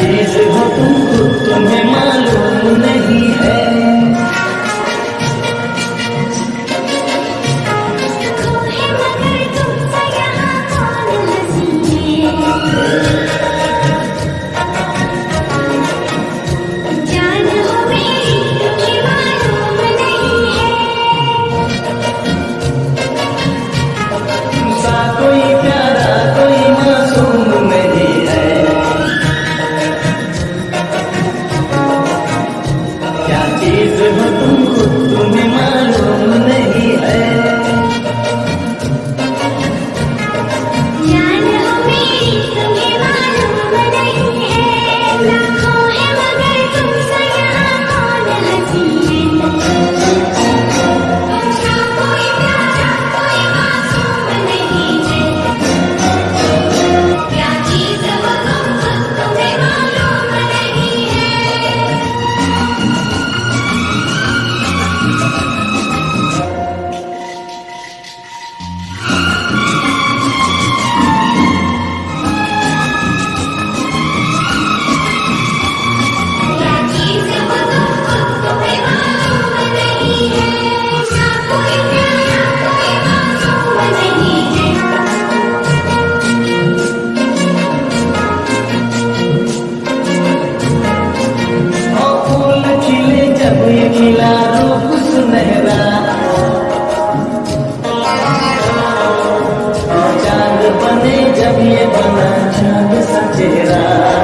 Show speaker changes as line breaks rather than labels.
चीज़ हो तुम खुद तुम्हें मालूम नहीं है। तुमसा बने जब ये बना चाँद सचेरा